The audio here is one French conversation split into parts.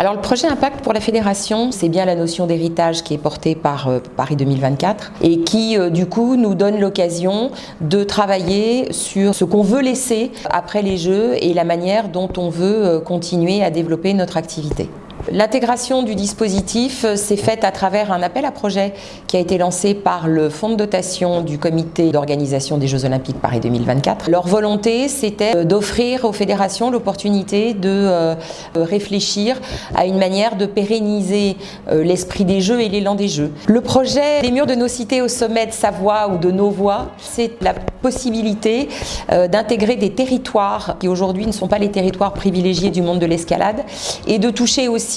Alors le projet Impact pour la fédération, c'est bien la notion d'héritage qui est portée par euh, Paris 2024 et qui euh, du coup nous donne l'occasion de travailler sur ce qu'on veut laisser après les Jeux et la manière dont on veut euh, continuer à développer notre activité. L'intégration du dispositif s'est faite à travers un appel à projet qui a été lancé par le fonds de dotation du comité d'organisation des Jeux Olympiques Paris 2024. Leur volonté, c'était d'offrir aux fédérations l'opportunité de euh, réfléchir à une manière de pérenniser euh, l'esprit des Jeux et l'élan des Jeux. Le projet des murs de nos cités au sommet de Savoie ou de nos voies, c'est la possibilité euh, d'intégrer des territoires qui aujourd'hui ne sont pas les territoires privilégiés du monde de l'escalade et de toucher aussi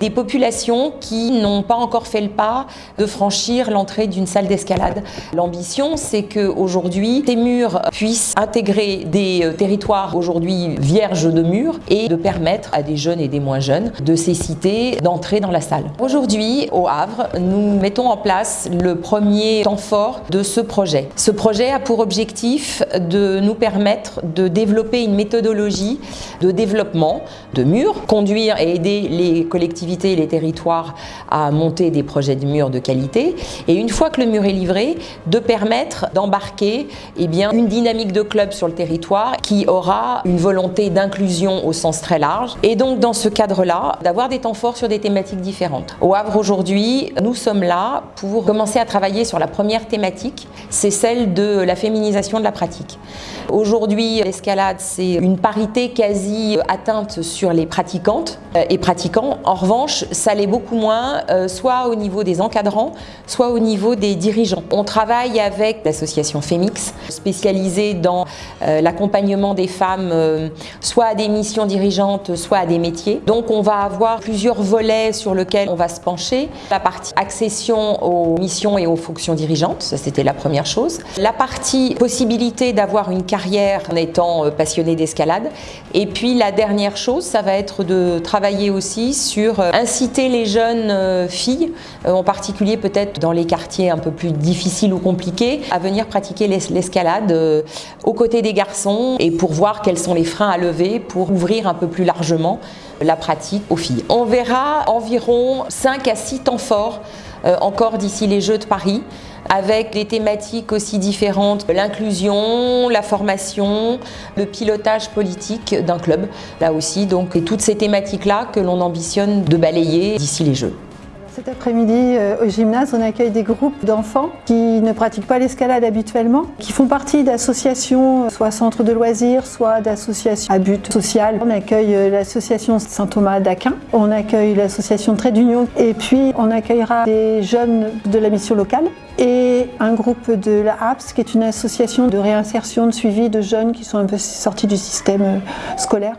des populations qui n'ont pas encore fait le pas de franchir l'entrée d'une salle d'escalade. L'ambition, c'est qu'aujourd'hui, ces murs puissent intégrer des euh, territoires aujourd'hui vierges de murs et de permettre à des jeunes et des moins jeunes de ces cités d'entrer dans la salle. Aujourd'hui, au Havre, nous mettons en place le premier temps fort de ce projet. Ce projet a pour objectif de nous permettre de développer une méthodologie de développement de murs, conduire et aider les collectivités et les territoires à monter des projets de murs de qualité et une fois que le mur est livré, de permettre d'embarquer eh une dynamique de club sur le territoire qui aura une volonté d'inclusion au sens très large et donc dans ce cadre-là, d'avoir des temps forts sur des thématiques différentes. Au Havre aujourd'hui, nous sommes là pour commencer à travailler sur la première thématique, c'est celle de la féminisation de la pratique. Aujourd'hui, l'escalade, c'est une parité quasi atteinte sur les pratiquantes euh, et pratiquants. En revanche, ça l'est beaucoup moins, euh, soit au niveau des encadrants, soit au niveau des dirigeants. On travaille avec l'association Femix, spécialisée dans euh, l'accompagnement des femmes, soit à des missions dirigeantes, soit à des métiers. Donc on va avoir plusieurs volets sur lesquels on va se pencher. La partie accession aux missions et aux fonctions dirigeantes, ça c'était la première chose. La partie possibilité d'avoir une carrière en étant euh, passionné d'escalade. Et puis la dernière chose, ça va être de travailler aussi sur euh, inciter les jeunes euh, filles, en particulier peut-être dans les quartiers un peu plus difficiles ou compliqués, à venir pratiquer l'escalade aux côtés des garçons et pour voir quels sont les freins à lever pour ouvrir un peu plus largement la pratique aux filles. On verra environ 5 à 6 temps forts encore d'ici les Jeux de Paris avec des thématiques aussi différentes, l'inclusion, la formation, le pilotage politique d'un club, là aussi, donc toutes ces thématiques-là que l'on ambitionne de balayer d'ici les Jeux. Cet après-midi, euh, au gymnase, on accueille des groupes d'enfants qui ne pratiquent pas l'escalade habituellement, qui font partie d'associations, euh, soit centres de loisirs, soit d'associations à but social. On accueille euh, l'association Saint-Thomas d'Aquin, on accueille l'association Trait d'Union, et puis on accueillera des jeunes de la mission locale et un groupe de la HAPS, qui est une association de réinsertion, de suivi de jeunes qui sont un peu sortis du système scolaire.